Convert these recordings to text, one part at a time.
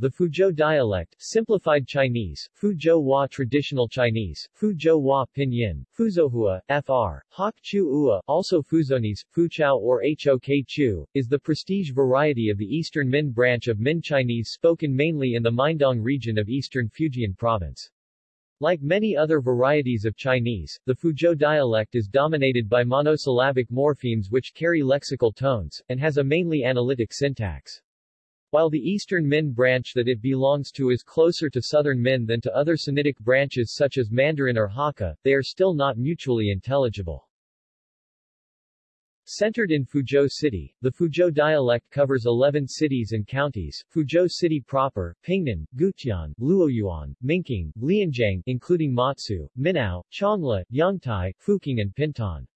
The Fuzhou dialect, simplified Chinese, Fuzhou Hua traditional Chinese, Fuzhou Hua pinyin, Fuzhouhua, fr. Hok Chu Ua, also Foochowese, Foochow or Hok Chu, is the prestige variety of the Eastern Min branch of Min Chinese spoken mainly in the Mindong region of eastern Fujian province. Like many other varieties of Chinese, the Fuzhou dialect is dominated by monosyllabic morphemes which carry lexical tones, and has a mainly analytic syntax. While the Eastern Min branch that it belongs to is closer to Southern Min than to other Sinitic branches such as Mandarin or Hakka, they are still not mutually intelligible. Centered in Fuzhou City, the Fuzhou dialect covers 11 cities and counties, Fuzhou City proper, Pingnan, Gutian, Luoyuan, Minqing, Lianjiang including Matsu, Minhou, Changle, Yongtai, Fuqing and Pingtan.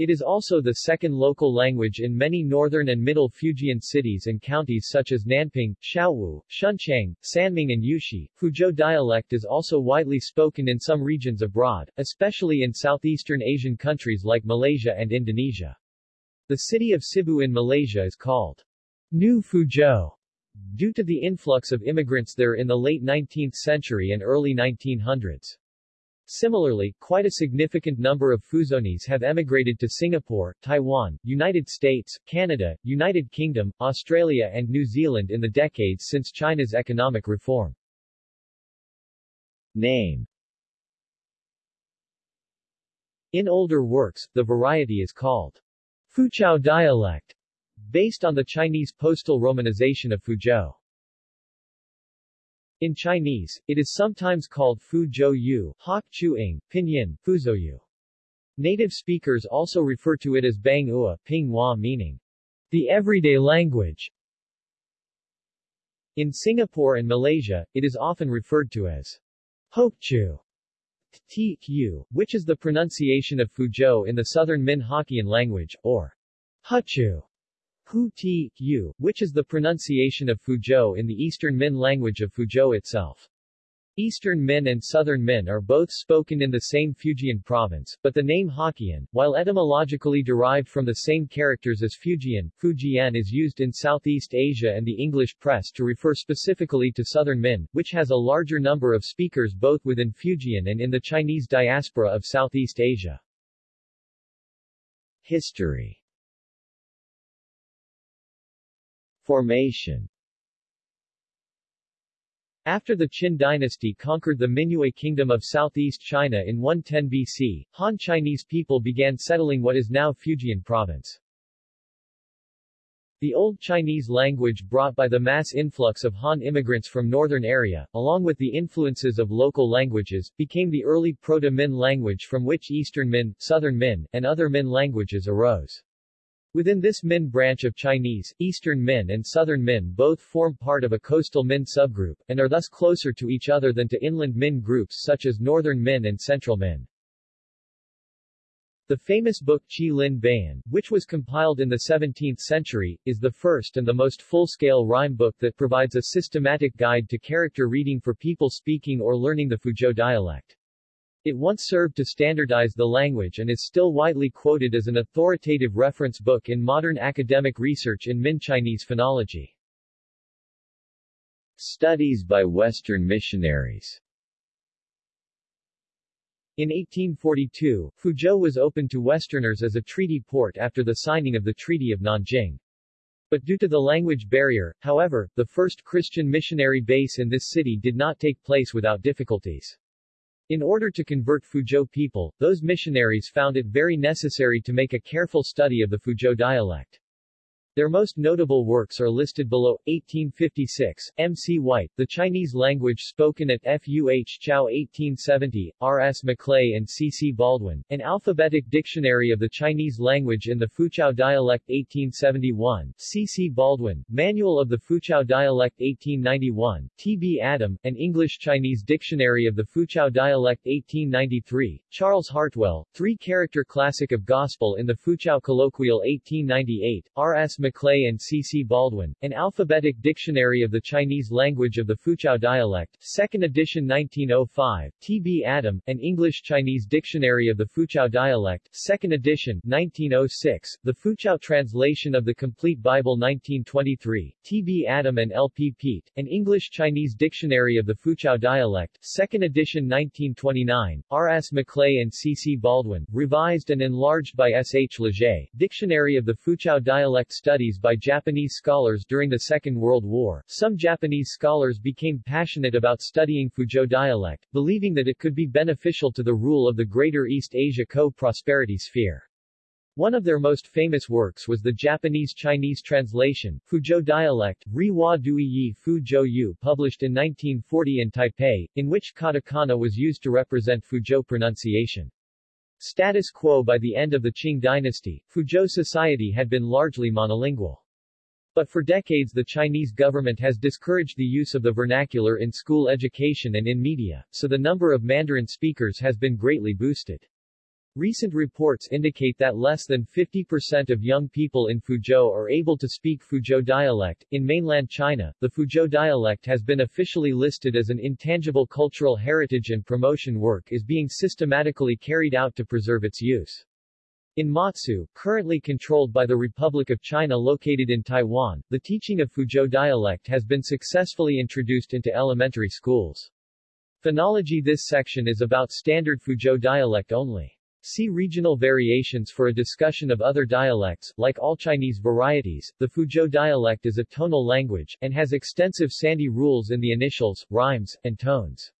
It is also the second local language in many northern and middle Fujian cities and counties such as Nanping, Shaowu, Shunchang, Sanming and Youxi. Fuzhou dialect is also widely spoken in some regions abroad, especially in southeastern Asian countries like Malaysia and Indonesia. The city of Sibu in Malaysia is called New Fuzhou due to the influx of immigrants there in the late 19th century and early 1900s. Similarly, quite a significant number of Foochowese have emigrated to Singapore, Taiwan, United States, Canada, United Kingdom, Australia and New Zealand in the decades since China's economic reform. Name In older works, the variety is called Foochow dialect, based on the Chinese postal romanization of Fuzhou. In Chinese, it is sometimes called Fuzhou Yu, Hok Chu-ing, Pinyin, Fuzhou Native speakers also refer to it as Bang Ua, Ping Hua meaning the everyday language. In Singapore and Malaysia, it is often referred to as Hokchu, T-Q, which is the pronunciation of Fuzhou in the southern Min Hokkien language, or Huchu, Hu Ti, Yu, which is the pronunciation of Fuzhou in the Eastern Min language of Fuzhou itself. Eastern Min and Southern Min are both spoken in the same Fujian province, but the name Hokkien, while etymologically derived from the same characters as Fujian, Fujian is used in Southeast Asia and the English press to refer specifically to Southern Min, which has a larger number of speakers both within Fujian and in the Chinese diaspora of Southeast Asia. History Formation after the Qin dynasty conquered the Minyue kingdom of southeast China in 110 BC, Han Chinese people began settling what is now Fujian province. The Old Chinese language brought by the mass influx of Han immigrants from northern area, along with the influences of local languages, became the early Proto-Min language from which Eastern Min, Southern Min, and other Min languages arose. Within this Min branch of Chinese, Eastern Min and Southern Min both form part of a coastal Min subgroup, and are thus closer to each other than to inland Min groups such as Northern Min and Central Min. The famous book Qi Lin Bayin, which was compiled in the 17th century, is the first and the most full-scale rhyme book that provides a systematic guide to character reading for people speaking or learning the Fuzhou dialect. It once served to standardize the language and is still widely quoted as an authoritative reference book in modern academic research in Min Chinese phonology. Studies by Western missionaries in 1842, Fuzhou was opened to Westerners as a treaty port after the signing of the Treaty of Nanjing. But due to the language barrier, however, the first Christian missionary base in this city did not take place without difficulties. In order to convert Fuzhou people, those missionaries found it very necessary to make a careful study of the Fuzhou dialect. Their most notable works are listed below. 1856, M. C. White, The Chinese Language Spoken at Fuh Chao 1870, R. S. Maclay and C. C. Baldwin, An Alphabetic Dictionary of the Chinese Language in the Foochow Dialect 1871, C. C. Baldwin, Manual of the Foochow Dialect 1891, T. B. Adam, An English-Chinese Dictionary of the Foochow Dialect 1893, Charles Hartwell, Three-Character Classic of Gospel in the Foochow Colloquial 1898, R. S. Maclay and C. C. Baldwin, An Alphabetic Dictionary of the Chinese Language of the Foochow Dialect, 2nd edition 1905, T. B. Adam, An English-Chinese Dictionary of the Foochow Dialect, 2nd edition, 1906, The Foochow Translation of the Complete Bible 1923, T. B. Adam and L. P. Peet, An English-Chinese Dictionary of the Foochow Dialect, 2nd edition 1929, R. S. Maclay and C. C. Baldwin, revised and enlarged by S. H. Leger, Dictionary of the Foochow Dialect Studies by Japanese scholars during the Second World War. Some Japanese scholars became passionate about studying Fuzhou dialect, believing that it could be beneficial to the rule of the Greater East Asia Co-Prosperity Sphere. One of their most famous works was the Japanese-Chinese translation, Fuzhou dialect, Ri Hua Dui Yi Fuzhou Yu published in 1940 in Taipei, in which katakana was used to represent Fuzhou pronunciation. Status quo by the end of the Qing dynasty, Fuzhou society had been largely monolingual. But for decades the Chinese government has discouraged the use of the vernacular in school education and in media, so the number of Mandarin speakers has been greatly boosted. Recent reports indicate that less than 50% of young people in Fuzhou are able to speak Fuzhou dialect. In mainland China, the Fuzhou dialect has been officially listed as an intangible cultural heritage and promotion work is being systematically carried out to preserve its use. In Matsu, currently controlled by the Republic of China located in Taiwan, the teaching of Fuzhou dialect has been successfully introduced into elementary schools. Phonology This section is about standard Fuzhou dialect only. See regional variations for a discussion of other dialects. Like all Chinese varieties, the Fuzhou dialect is a tonal language, and has extensive sandhi rules in the initials, rhymes, and tones.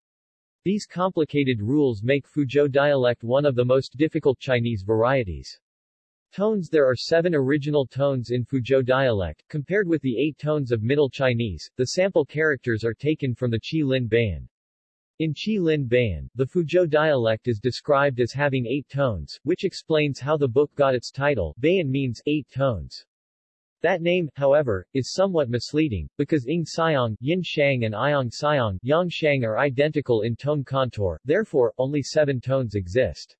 These complicated rules make Fuzhou dialect one of the most difficult Chinese varieties. Tones There are seven original tones in Fuzhou dialect, compared with the eight tones of Middle Chinese. The sample characters are taken from the Qi Lin Bayin. In Qi Lin Bayin, the Fuzhou dialect is described as having eight tones, which explains how the book got its title. Bayin means eight tones. That name, however, is somewhat misleading, because Ing Siang, Yin Shang and Iang Siang, Yang Shang are identical in tone contour, therefore, only seven tones exist.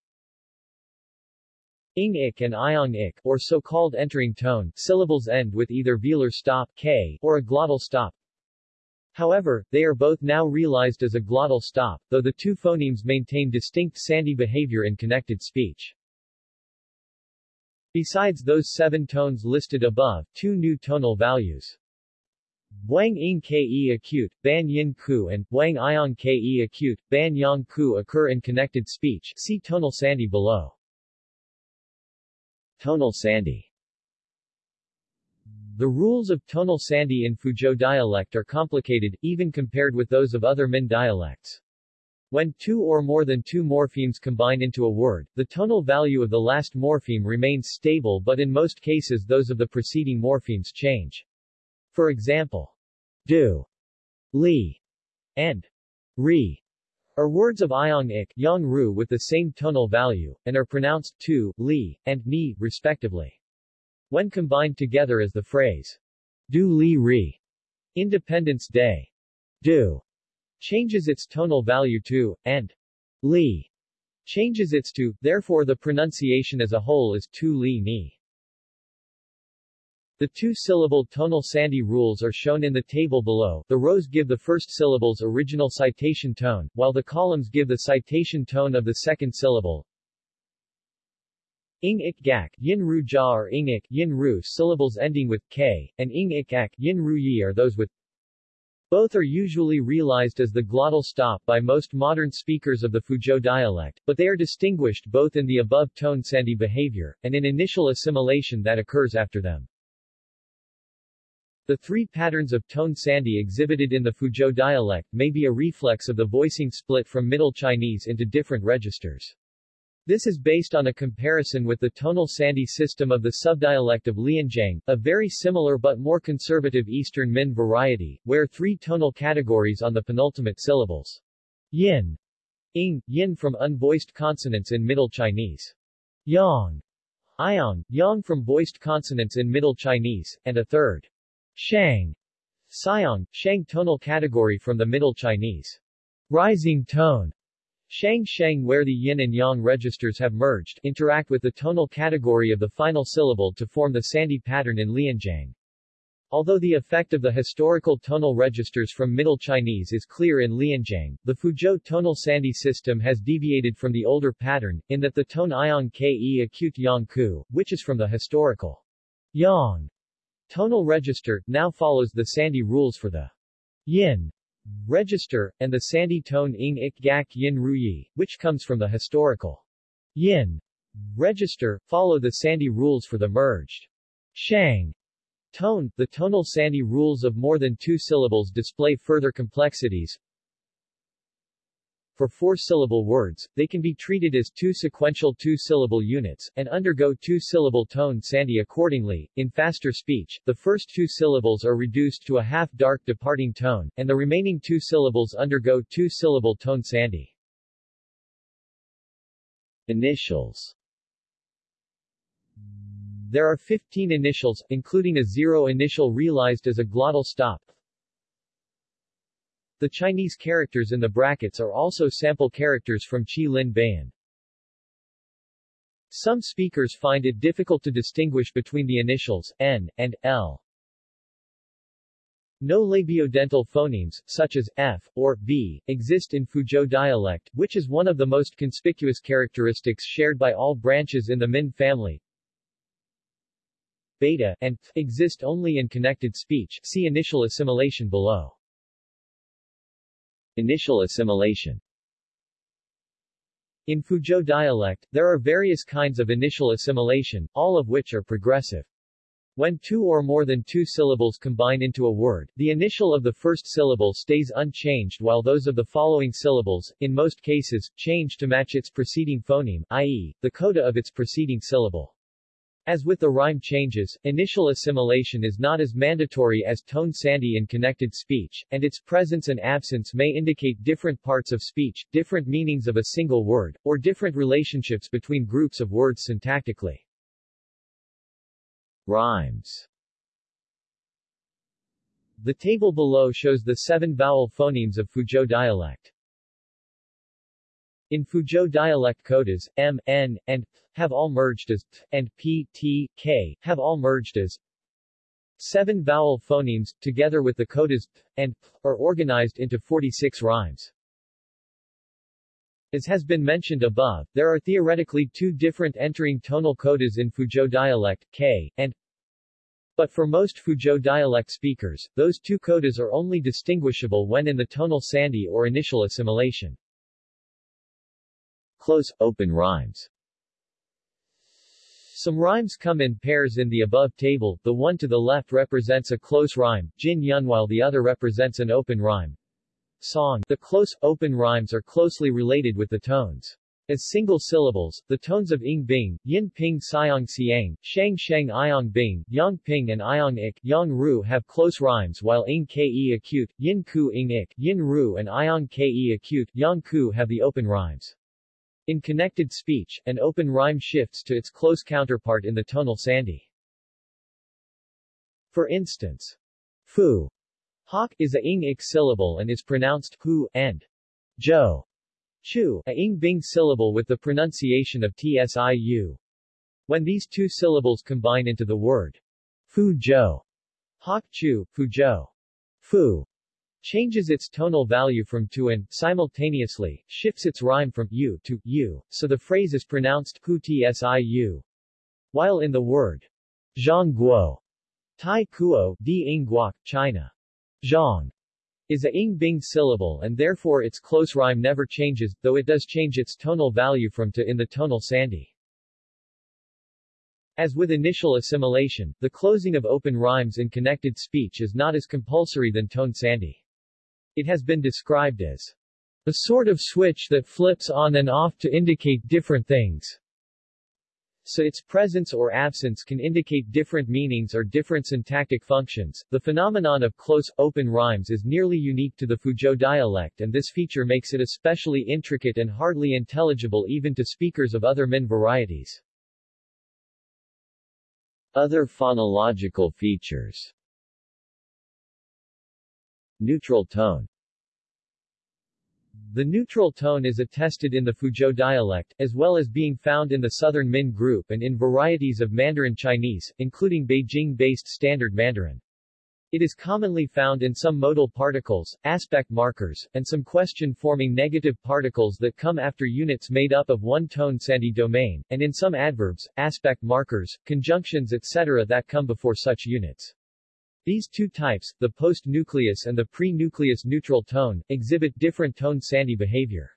Ing ik and Iang ik, or so-called entering tone, syllables end with either velar stop k, or a glottal stop However, they are both now realized as a glottal stop, though the two phonemes maintain distinct sandhi behavior in connected speech. Besides those seven tones listed above, two new tonal values Wang Ing Ke acute, Ban Yin Ku and Wang Iong Ke acute, Ban Yang Ku occur in connected speech see tonal sandhi below. Tonal Sandhi the rules of tonal sandhi in Fuzhou dialect are complicated, even compared with those of other Min dialects. When two or more than two morphemes combine into a word, the tonal value of the last morpheme remains stable but in most cases those of the preceding morphemes change. For example, do, li, and ri are words of iong ik, yang ru with the same tonal value, and are pronounced tu, li, and ni, respectively. When combined together as the phrase, Du Li Ri, Independence Day, Du, changes its tonal value to, and Li, changes its to, therefore the pronunciation as a whole is Tu Li Ni. The two-syllable tonal sandhi rules are shown in the table below. The rows give the first syllable's original citation tone, while the columns give the citation tone of the second syllable. Ing ik gak, yin ru ja or ing ik, yin ru syllables ending with k, and ing ik ak, yin ru yi are those with both are usually realized as the glottal stop by most modern speakers of the Fuzhou dialect, but they are distinguished both in the above tone sandhi behavior, and in initial assimilation that occurs after them. The three patterns of tone sandhi exhibited in the Fuzhou dialect may be a reflex of the voicing split from Middle Chinese into different registers. This is based on a comparison with the tonal sandhi system of the subdialect of Lianjiang, a very similar but more conservative Eastern Min variety, where three tonal categories on the penultimate syllables. Yin, ing, yin from unvoiced consonants in Middle Chinese. Yang, iong, yang from voiced consonants in Middle Chinese, and a third. Shang, siong, shang tonal category from the Middle Chinese. Rising tone, Shang Sheng where the yin and yang registers have merged, interact with the tonal category of the final syllable to form the sandhi pattern in Lianjiang. Although the effect of the historical tonal registers from Middle Chinese is clear in Lianjiang, the Fuzhou tonal sandhi system has deviated from the older pattern, in that the tone iong ke acute yang ku, which is from the historical yang tonal register, now follows the sandhi rules for the yin register, and the sandhi tone ing ik gak yin ruyi, which comes from the historical yin register, follow the sandhi rules for the merged shang tone. The tonal sandhi rules of more than two syllables display further complexities. For four-syllable words, they can be treated as two sequential two-syllable units, and undergo two-syllable tone sandhi accordingly. In faster speech, the first two syllables are reduced to a half-dark departing tone, and the remaining two syllables undergo two-syllable tone sandhi. Initials There are 15 initials, including a zero initial realized as a glottal stop. The Chinese characters in the brackets are also sample characters from Qi Lin Bayin. Some speakers find it difficult to distinguish between the initials, N, and L. No labiodental phonemes, such as F, or V, exist in Fuzhou dialect, which is one of the most conspicuous characteristics shared by all branches in the Min family. Beta, and exist only in connected speech see initial assimilation below. Initial assimilation In Fuzhou dialect, there are various kinds of initial assimilation, all of which are progressive. When two or more than two syllables combine into a word, the initial of the first syllable stays unchanged while those of the following syllables, in most cases, change to match its preceding phoneme, i.e., the coda of its preceding syllable. As with the rhyme changes, initial assimilation is not as mandatory as tone sandhi in connected speech, and its presence and absence may indicate different parts of speech, different meanings of a single word, or different relationships between groups of words syntactically. Rhymes The table below shows the seven vowel phonemes of Fuzhou dialect. In Fuzhou dialect codas, m, n, and have all merged as t, and p, t, k have all merged as seven vowel phonemes, together with the codas p and p, are organized into 46 rhymes. As has been mentioned above, there are theoretically two different entering tonal codas in Fuzhou dialect, k, and but for most Fuzhou dialect speakers, those two codas are only distinguishable when in the tonal sandhi or initial assimilation. Close, open rhymes Some rhymes come in pairs in the above table, the one to the left represents a close rhyme, Jin Yun while the other represents an open rhyme. Song The close, open rhymes are closely related with the tones. As single syllables, the tones of ing bing, yin ping siang siang, shang shang iong bing, yang ping and iong ik, yang ru have close rhymes while ing ke acute, yin ku ing ik, yin ru and iong ke acute, yang ku have the open rhymes. In connected speech, an open rhyme shifts to its close counterpart in the tonal sandhi. For instance, fu hawk is a ing ik syllable and is pronounced hu, and jo chu, a ing bing syllable with the pronunciation of tsiu. When these two syllables combine into the word fu jo, hawk chu, fu jo, fu changes its tonal value from to and, simultaneously, shifts its rhyme from u to u, so the phrase is pronounced hu tsiu. While in the word zhang guo, tai kuo, di ing China, zhang is a ing bing syllable and therefore its close rhyme never changes, though it does change its tonal value from to in the tonal sandhi. As with initial assimilation, the closing of open rhymes in connected speech is not as compulsory than tone sandhi. It has been described as a sort of switch that flips on and off to indicate different things. So its presence or absence can indicate different meanings or different syntactic functions. The phenomenon of close, open rhymes is nearly unique to the Fuzhou dialect and this feature makes it especially intricate and hardly intelligible even to speakers of other Min varieties. Other phonological features Neutral tone The neutral tone is attested in the Fuzhou dialect, as well as being found in the Southern Min group and in varieties of Mandarin Chinese, including Beijing-based Standard Mandarin. It is commonly found in some modal particles, aspect markers, and some question-forming negative particles that come after units made up of one-tone sandhi domain, and in some adverbs, aspect markers, conjunctions etc. that come before such units. These two types, the post-nucleus and the pre-nucleus neutral tone, exhibit different tone sandhi behavior.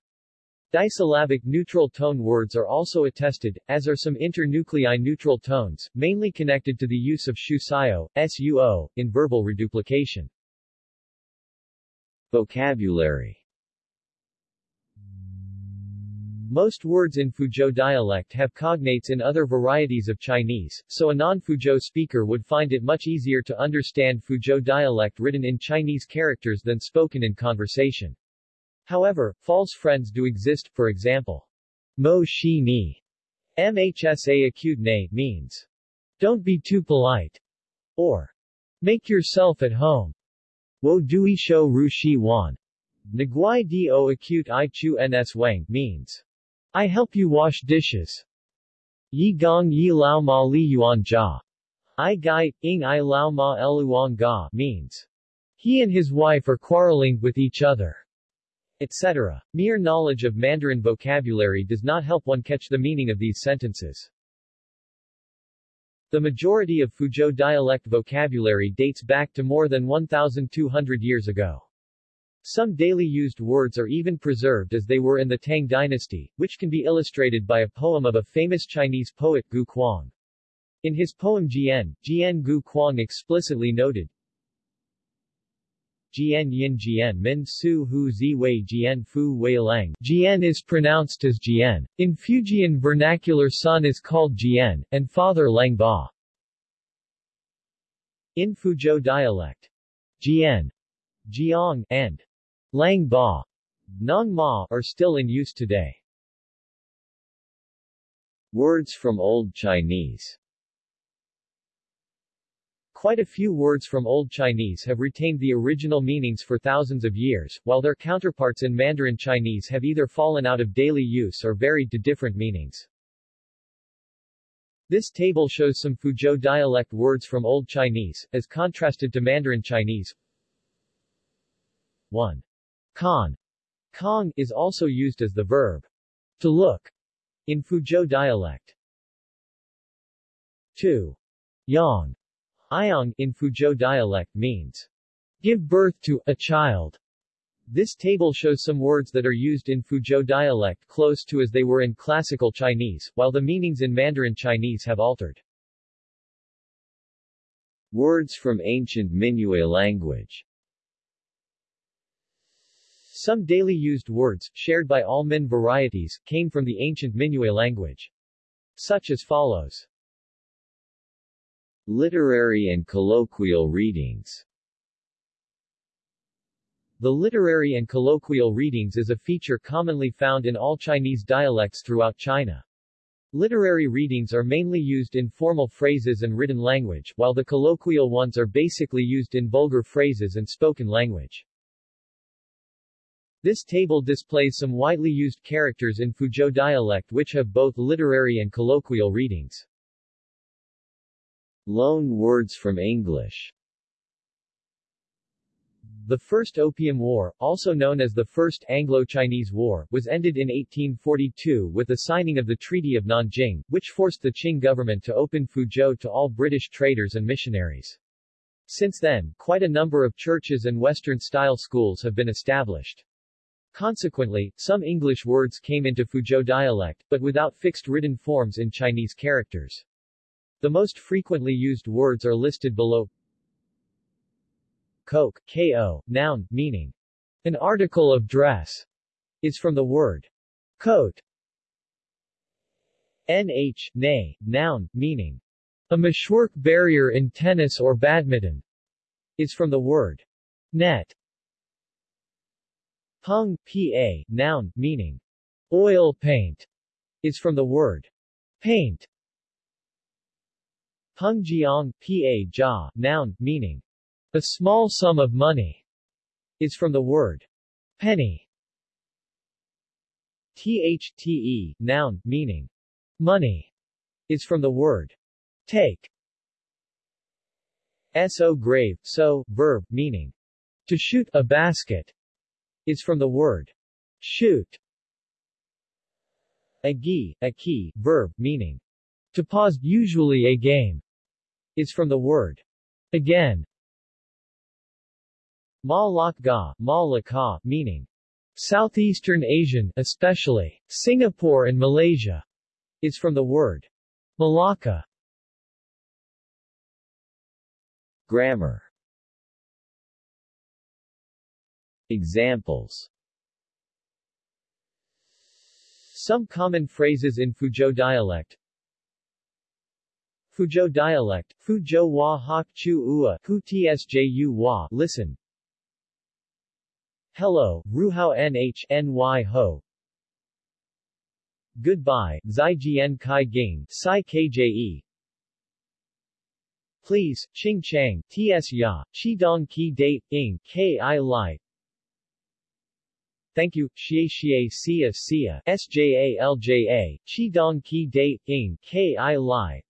Disyllabic neutral tone words are also attested, as are some internuclei neutral tones, mainly connected to the use of shu-sio, suo, in verbal reduplication. Vocabulary Most words in Fuzhou dialect have cognates in other varieties of Chinese, so a non-Fuzhou speaker would find it much easier to understand Fuzhou dialect written in Chinese characters than spoken in conversation. However, false friends do exist, for example. Mo shi ni MHSA acute ne means, don't be too polite, or make yourself at home. Wo dui shou ru shi wan. Nguai do acute i chu ns wang means, I help you wash dishes. Yi gong yi lao ma li yuan jia. I gai, ing i lao ma eluang ga means. He and his wife are quarreling with each other. Etc. Mere knowledge of Mandarin vocabulary does not help one catch the meaning of these sentences. The majority of Fuzhou dialect vocabulary dates back to more than 1,200 years ago. Some daily used words are even preserved as they were in the Tang dynasty, which can be illustrated by a poem of a famous Chinese poet Gu Kuang. In his poem Jian, Jian Gu Kuang explicitly noted, Jian Yin Jian Min Su Hu Zi Wei Jian Fu Wei Lang. Jian is pronounced as Jian. In Fujian vernacular son is called Jian, and father Lang Ba. In Fuzhou dialect, Jian, Jiang, and Lang Ba, Nong Ma are still in use today. Words from Old Chinese Quite a few words from Old Chinese have retained the original meanings for thousands of years, while their counterparts in Mandarin Chinese have either fallen out of daily use or varied to different meanings. This table shows some Fuzhou dialect words from Old Chinese, as contrasted to Mandarin Chinese. 1. Kan Kong is also used as the verb to look in Fuzhou dialect. 2. Yang Iong in Fuzhou dialect means give birth to a child. This table shows some words that are used in Fuzhou dialect close to as they were in classical Chinese, while the meanings in Mandarin Chinese have altered. Words from ancient Minyue language some daily used words, shared by all Min varieties, came from the ancient Minyue language. Such as follows. Literary and colloquial readings The literary and colloquial readings is a feature commonly found in all Chinese dialects throughout China. Literary readings are mainly used in formal phrases and written language, while the colloquial ones are basically used in vulgar phrases and spoken language. This table displays some widely used characters in Fuzhou dialect which have both literary and colloquial readings. Loan words from English The First Opium War, also known as the First Anglo-Chinese War, was ended in 1842 with the signing of the Treaty of Nanjing, which forced the Qing government to open Fuzhou to all British traders and missionaries. Since then, quite a number of churches and Western-style schools have been established. Consequently, some English words came into Fuzhou dialect, but without fixed written forms in Chinese characters. The most frequently used words are listed below. Coke, ko, noun, meaning an article of dress, is from the word coat. Nh, nay, noun, meaning a meshwork barrier in tennis or badminton, is from the word net. Peng, pa, noun, meaning oil paint, is from the word paint. Peng jiang, pa, jia, noun, meaning a small sum of money, is from the word penny. thte, noun, meaning money, is from the word take. So grave, so, verb, meaning to shoot a basket, is from the word shoot. Agi, a key, verb, meaning to pause, usually a game, is from the word again. Ma Lak Ga, Ma Laka, meaning Southeastern Asian, especially Singapore and Malaysia, is from the word Malacca. Grammar Examples. Some common phrases in Fuzhou dialect. Fuzhou dialect, Fuzhou wa hok chu ua, hu tsju wa, listen. Hello, ruhao nh ny ho. Goodbye, zai jian kai ging, sai kje. Please, Ching Chang, Ts Ya, Chi Dong Ki Date, Ing, Ki Lai. Thank you, Xie Xie Sia Sia, Sja Lja, Chi Dong Ki Date, Ing, Ki Lai.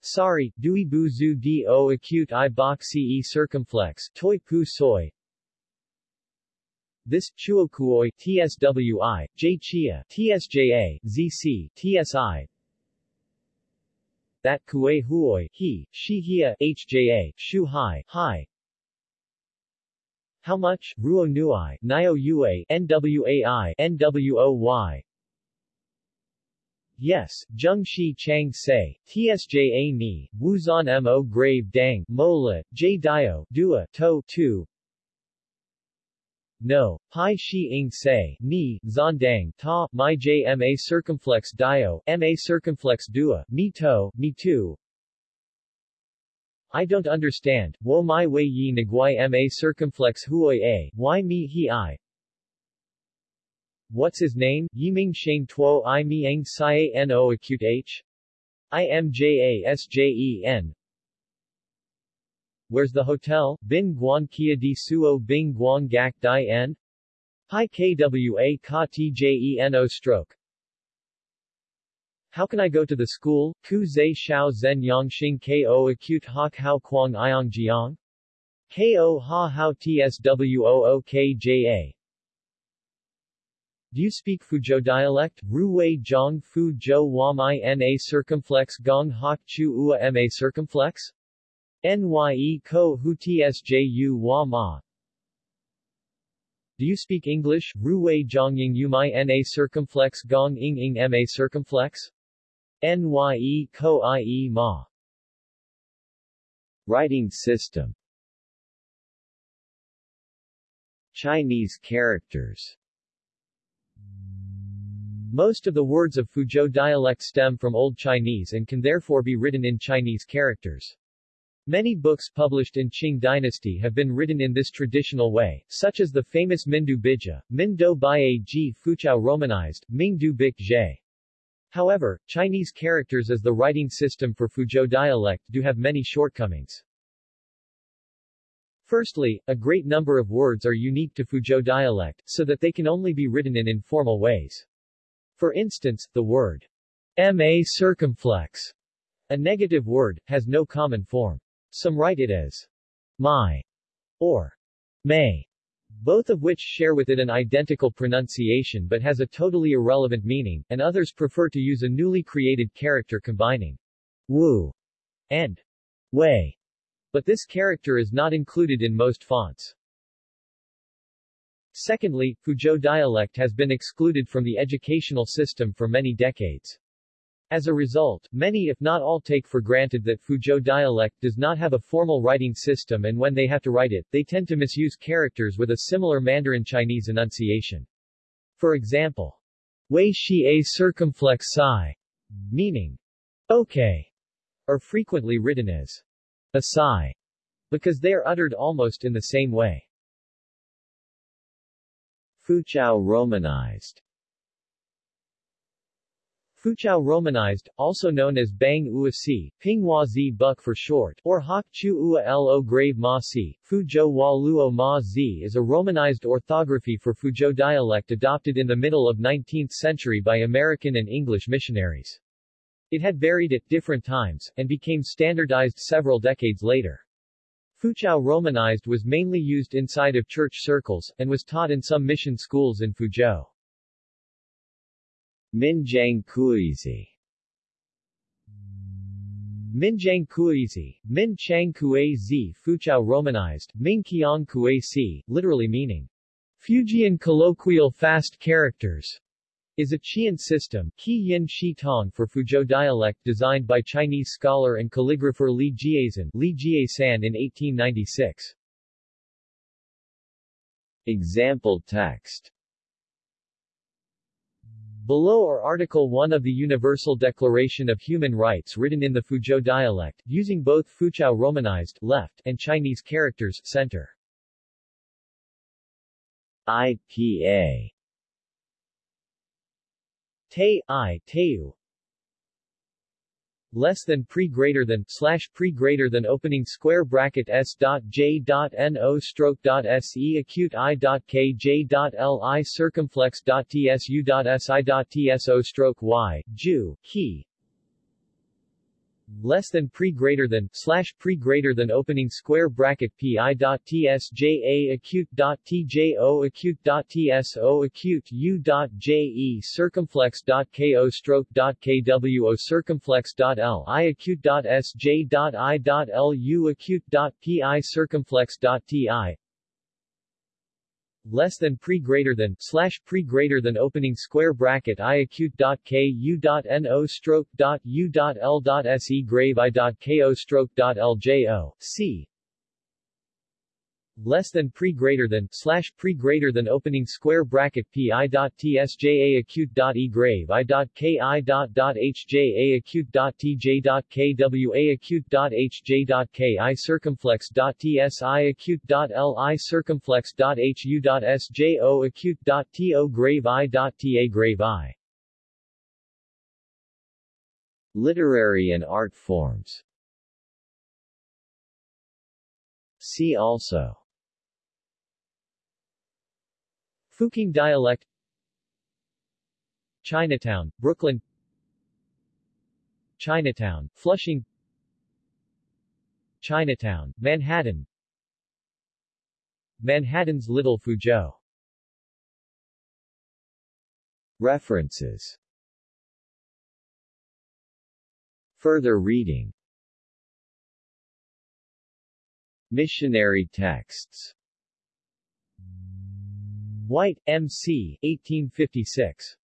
Sorry, Dui Bu Zu Do Acute I Bok Ce Circumflex, Toi Pu Soy. This, Chuokuoi, TSWI, J Chia, TSJA, ZC, TSI, that kue huoi, he, she hia, hja, shu hai, hai. How much, ruo nuai, nio ua, nwai, nwoy. Yes, Zheng Shi Chang Say, Tsja Ni, Wuzan Mo Grave Dang, Mola, J Dio, Dua, To, Tu, no, pi shi ing say, ni, zondang, ta, my jma circumflex dio, ma circumflex dua, mi to, mi tu. I don't understand, wo mai wei yi niguai ma circumflex huoi a, why me he I. What's his name? Yiming Sheng Tuo I Mi Eng Sai No acute H? I M J A S J E N Where's the hotel? Bin Guan Kia di Suo Bing Guan Gak Dai N? Hi Kwa Ka Tjeno stroke. How can I go to the school? Ku Zai Shao Zen Yang Xing Ko Acute Hak Hao Quang Iong Jiang? Ko Ha Hao Tswoo Kja. Do you speak Fuzhou dialect? Ruwei Zhang Fu Zhou Wam I Na circumflex Gong Hak Chu Ua Ma circumflex? Nye ko hu tsju wa ma. Do you speak English? Ruwei zhongying yumai na circumflex gong ing ing ma circumflex? Nye ko ie ma. Writing system Chinese characters Most of the words of Fuzhou dialect stem from Old Chinese and can therefore be written in Chinese characters. Many books published in Qing dynasty have been written in this traditional way, such as the famous Mindu Bija, Min Do Bai Ji Foochow romanized, Ming Du Bik Zhe. However, Chinese characters as the writing system for Fuzhou dialect do have many shortcomings. Firstly, a great number of words are unique to Fuzhou dialect, so that they can only be written in informal ways. For instance, the word ma circumflex, a negative word, has no common form. Some write it as my or may, both of which share with it an identical pronunciation but has a totally irrelevant meaning, and others prefer to use a newly created character combining wu and wei, but this character is not included in most fonts. Secondly, Fuzhou dialect has been excluded from the educational system for many decades. As a result, many if not all take for granted that Fuzhou dialect does not have a formal writing system and when they have to write it, they tend to misuse characters with a similar Mandarin Chinese enunciation. For example, Wei Shi A circumflex Sai, meaning, okay, are frequently written as a sigh, because they are uttered almost in the same way. Foochow romanized Foochow Romanized, also known as Bang Ua Si, Pinghua Zi Buk for short, or Hok Chu Ua Lo Grave Ma Si, Fuzhou Hua Luo Ma Zi is a Romanized orthography for Fuzhou dialect adopted in the middle of 19th century by American and English missionaries. It had varied at different times, and became standardized several decades later. Foochow Romanized was mainly used inside of church circles, and was taught in some mission schools in Fuzhou. Minjiang Kuizi. Minjiang Kuizi, Min Chang Kue Zi Foochow Romanized, Ming Qiang Kue literally meaning Fujian colloquial fast characters, is a Qian system Qi Yin Shi Tong for Fuzhou dialect designed by Chinese scholar and calligrapher Li Jiazan Li in 1896. Example text Below are Article 1 of the Universal Declaration of Human Rights written in the Fuzhou dialect, using both Foochow Romanized left and Chinese characters center. IPA Te I Teu less than pre greater than slash pre greater than opening square bracket s dot j dot no stroke dot se acute i dot k j dot li circumflex dot tsu dot si dot tso stroke y ju key less than pre greater than slash pre greater than opening square bracket pi dot tsja acute dot tjo acute dot tso acute u dot je circumflex dot ko stroke dot kwo circumflex dot l i acute dot sj dot i dot lu acute dot pi circumflex dot ti less than pre greater than slash pre greater than opening square bracket i acute dot k u dot no stroke dot u dot l dot se grave i dot ko stroke dot ljo c less than pre greater than slash pre greater than opening square bracket pi dot tsja acute dot e grave i dot ki dot dot hja acute dot tj dot kwa acute dot hj dot ki circumflex dot tsi acute dot li circumflex dot hu dot sjo acute dot to grave i dot ta grave i. Literary and art forms. See also Fuqing dialect. Chinatown, Brooklyn. Chinatown, Flushing. Chinatown, Manhattan. Manhattan's Little Fuzhou. References. Further reading. Missionary texts White, M.C., 1856.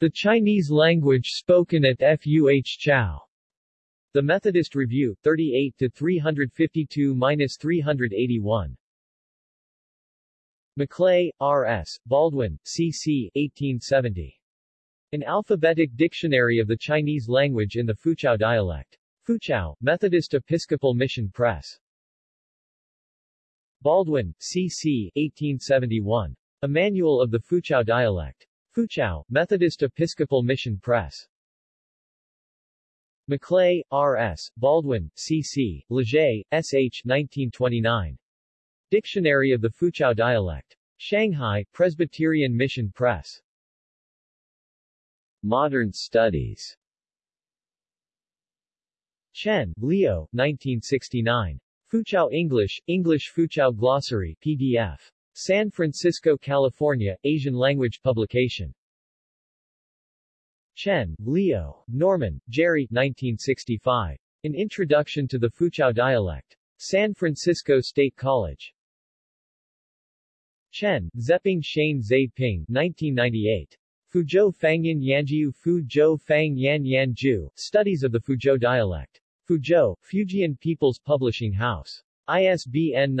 The Chinese Language Spoken at Fuh-Chau. The Methodist Review, 38 352-381. Maclay, R.S., Baldwin, C.C., 1870. An Alphabetic Dictionary of the Chinese Language in the Foochow Dialect. Foochow, Methodist Episcopal Mission Press. Baldwin, C.C., 1871. A Manual of the Foochow Dialect. Foochow, Methodist Episcopal Mission Press. Maclay, R.S., Baldwin, C.C., Leger, S.H. 1929. Dictionary of the Foochow Dialect. Shanghai, Presbyterian Mission Press. Modern Studies Chen, Leo, 1969. Foochow English, English Foochow Glossary, PDF. San Francisco, California, Asian language publication. Chen, Leo, Norman, Jerry, 1965. An Introduction to the Foochow Dialect. San Francisco State College. Chen, Zeping Shane Zai Ping, 1998. Fuzhou Fangyan Yanjiu Fuzhou Fang Yan Yanju, Studies of the Fuzhou Dialect. Fuzhou, Fujian People's Publishing House. ISBN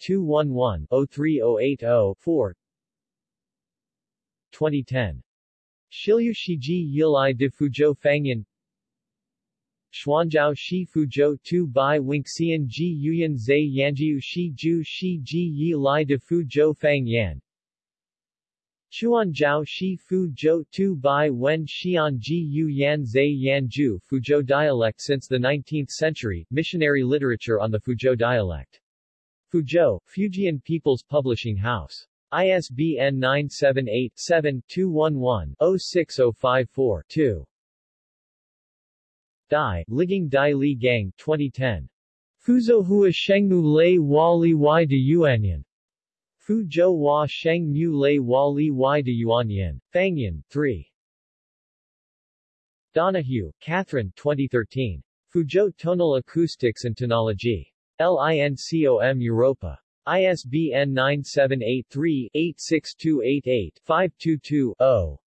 978-7-211-03080-4 2010. Shilyu Shiji Yilai de Fuzhou Fangyan. Xuanzhao Shi Fuzhou Tu Bai Winxian Ji Yuyan Zai Yanjiu Shi Ju Shi Ji Yi Lai de Fuzhou Fang Yan Chuan Jiao Shi Fu Zhou Tu Bai Wen Xian Ji Yu Yan Zai Yan Ju Fuzhou dialect Since the 19th century, missionary literature on the Fuzhou dialect. Fuzhou, Fujian People's Publishing House. ISBN 978-7-211-06054-2. Dai, Ligging Dai Li Gang 2010. Fuzhou Hua Shengmu Lei Hua Li de Yuanyan. Fuzhou Hua Shengmu Lei Hua Li Y de Yuanyan. Fangyan, 3. Donohue, Catherine 2013. Fuzhou Tonal Acoustics and Tonology. LINCOM Europa. ISBN 978-3-86288-522-0.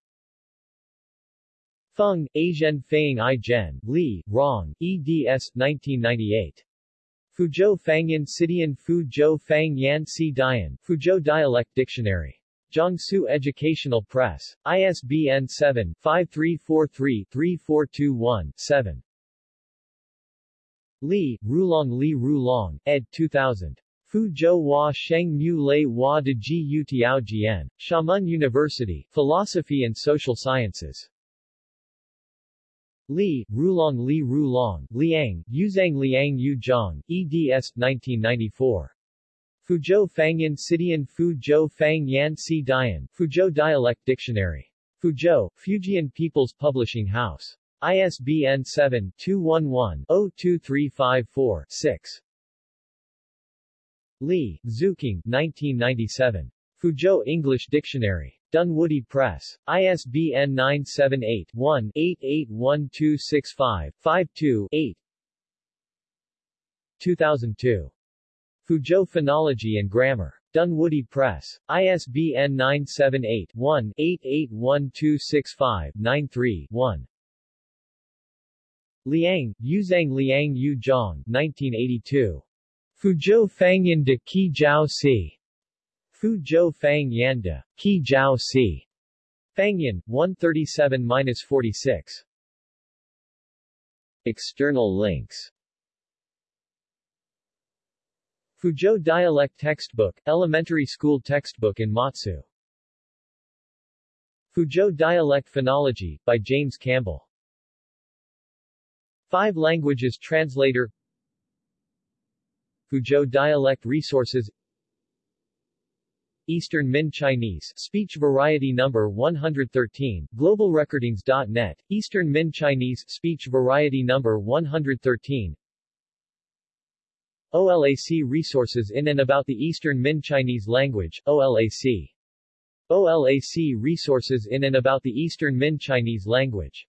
Feng, Aizhen Feng I Zhen, Li, Rong, eds. 1998. Fuzhou Fangyan Sidian Fuzhou Fang Yan Si Dian, Fuzhou Dialect Dictionary. Jiangsu Educational Press. ISBN 7-5343-3421-7. Li, Rulong Li Rulong, ed. 2000. Fuzhou Hua Sheng Mu Lei Hua de Ji Yu Tiao Jian, Xiamen University, Philosophy and Social Sciences. Li, Rulong Li Rulong, Liang, Yuzhang Liang Yu Zhang, eds. 1994. Fuzhou Fangyan Sidian Fuzhou Fang Yan Si Fuzhou Dialect Dictionary. Fuzhou, Fujian People's Publishing House. ISBN 7-211-02354-6. Li, Zhuqing 1997. Fuzhou English Dictionary. Dunwoody Press. ISBN 978-1-881265-52-8 2002. Fuzhou Phonology and Grammar. Dunwoody Press. ISBN 978-1-881265-93-1. Liang, Yuzhang Liang Yu Zhang 1982. Fuzhou Fangyan de Qi Jiao Si. Fuzhou Fang Yan de Qi Jiao Si. Fangyan, 137-46. External links Fuzhou Dialect Textbook, Elementary School Textbook in Matsu. Fuzhou Dialect Phonology, by James Campbell. Five Languages Translator Fuzhou Dialect Resources Eastern Min Chinese, Speech Variety Number 113, GlobalRecordings.net, Eastern Min Chinese, Speech Variety Number 113 OLAC Resources in and about the Eastern Min Chinese language, OLAC. OLAC Resources in and about the Eastern Min Chinese language